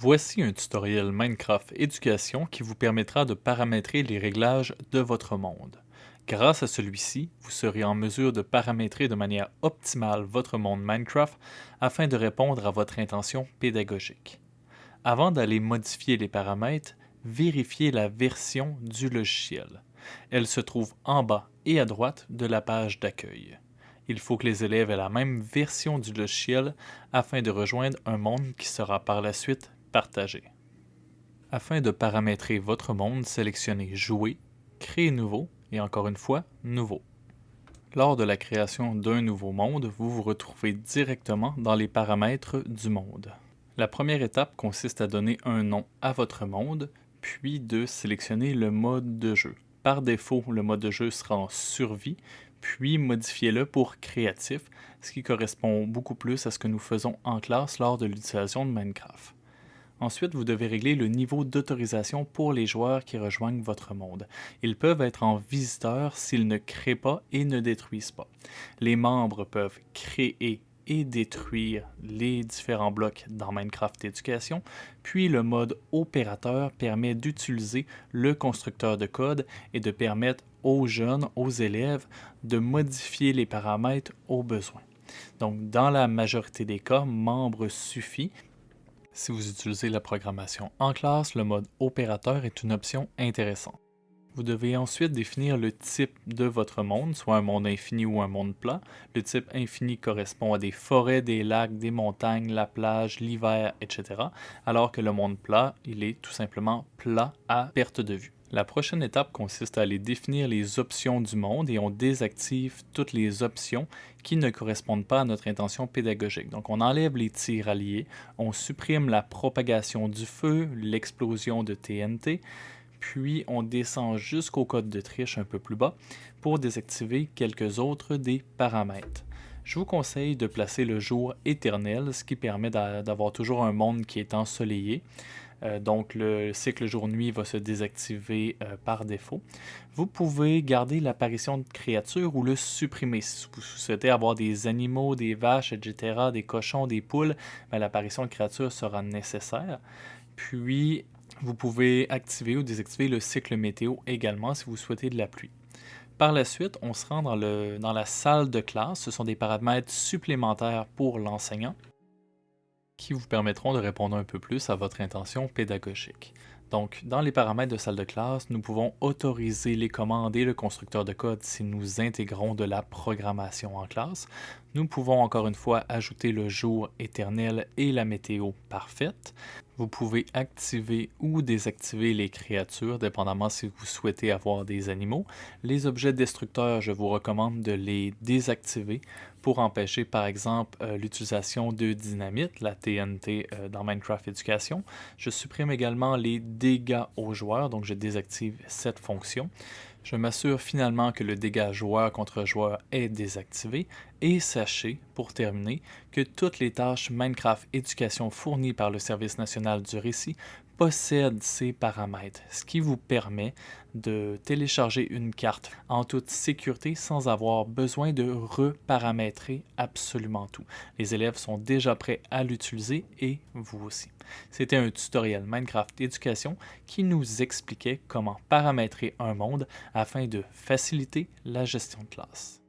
Voici un tutoriel Minecraft Éducation qui vous permettra de paramétrer les réglages de votre monde. Grâce à celui-ci, vous serez en mesure de paramétrer de manière optimale votre monde Minecraft afin de répondre à votre intention pédagogique. Avant d'aller modifier les paramètres, vérifiez la version du logiciel. Elle se trouve en bas et à droite de la page d'accueil. Il faut que les élèves aient la même version du logiciel afin de rejoindre un monde qui sera par la suite Partager. Afin de paramétrer votre monde, sélectionnez Jouer, Créer nouveau et encore une fois, Nouveau. Lors de la création d'un nouveau monde, vous vous retrouvez directement dans les paramètres du monde. La première étape consiste à donner un nom à votre monde, puis de sélectionner le mode de jeu. Par défaut, le mode de jeu sera en survie, puis modifiez-le pour créatif, ce qui correspond beaucoup plus à ce que nous faisons en classe lors de l'utilisation de Minecraft. Ensuite, vous devez régler le niveau d'autorisation pour les joueurs qui rejoignent votre monde. Ils peuvent être en visiteur s'ils ne créent pas et ne détruisent pas. Les membres peuvent créer et détruire les différents blocs dans Minecraft Éducation, puis le mode opérateur permet d'utiliser le constructeur de code et de permettre aux jeunes, aux élèves, de modifier les paramètres au besoin. Donc, dans la majorité des cas, membre suffit, si vous utilisez la programmation en classe, le mode opérateur est une option intéressante. Vous devez ensuite définir le type de votre monde, soit un monde infini ou un monde plat. Le type infini correspond à des forêts, des lacs, des montagnes, la plage, l'hiver, etc. Alors que le monde plat, il est tout simplement plat à perte de vue. La prochaine étape consiste à aller définir les options du monde et on désactive toutes les options qui ne correspondent pas à notre intention pédagogique. Donc on enlève les tirs alliés, on supprime la propagation du feu, l'explosion de TNT, puis on descend jusqu'au code de triche un peu plus bas pour désactiver quelques autres des paramètres. Je vous conseille de placer le jour éternel, ce qui permet d'avoir toujours un monde qui est ensoleillé. Euh, donc le cycle jour-nuit va se désactiver euh, par défaut. Vous pouvez garder l'apparition de créatures ou le supprimer. Si vous souhaitez avoir des animaux, des vaches, etc., des cochons, des poules, ben, l'apparition de créatures sera nécessaire. Puis, vous pouvez activer ou désactiver le cycle météo également si vous souhaitez de la pluie. Par la suite, on se rend dans, dans la salle de classe. Ce sont des paramètres supplémentaires pour l'enseignant qui vous permettront de répondre un peu plus à votre intention pédagogique. Donc, dans les paramètres de salle de classe, nous pouvons autoriser les commandes et le constructeur de code si nous intégrons de la programmation en classe. Nous pouvons encore une fois ajouter le jour éternel et la météo parfaite. Vous pouvez activer ou désactiver les créatures, dépendamment si vous souhaitez avoir des animaux. Les objets destructeurs, je vous recommande de les désactiver pour empêcher par exemple euh, l'utilisation de dynamite, la TNT euh, dans Minecraft Education. Je supprime également les dégâts aux joueurs, donc je désactive cette fonction. Je m'assure finalement que le dégât joueur contre joueur est désactivé et sachez, pour terminer, que toutes les tâches Minecraft Éducation fournies par le Service national du récit possède ces paramètres, ce qui vous permet de télécharger une carte en toute sécurité sans avoir besoin de reparamétrer absolument tout. Les élèves sont déjà prêts à l'utiliser et vous aussi. C'était un tutoriel Minecraft Éducation qui nous expliquait comment paramétrer un monde afin de faciliter la gestion de classe.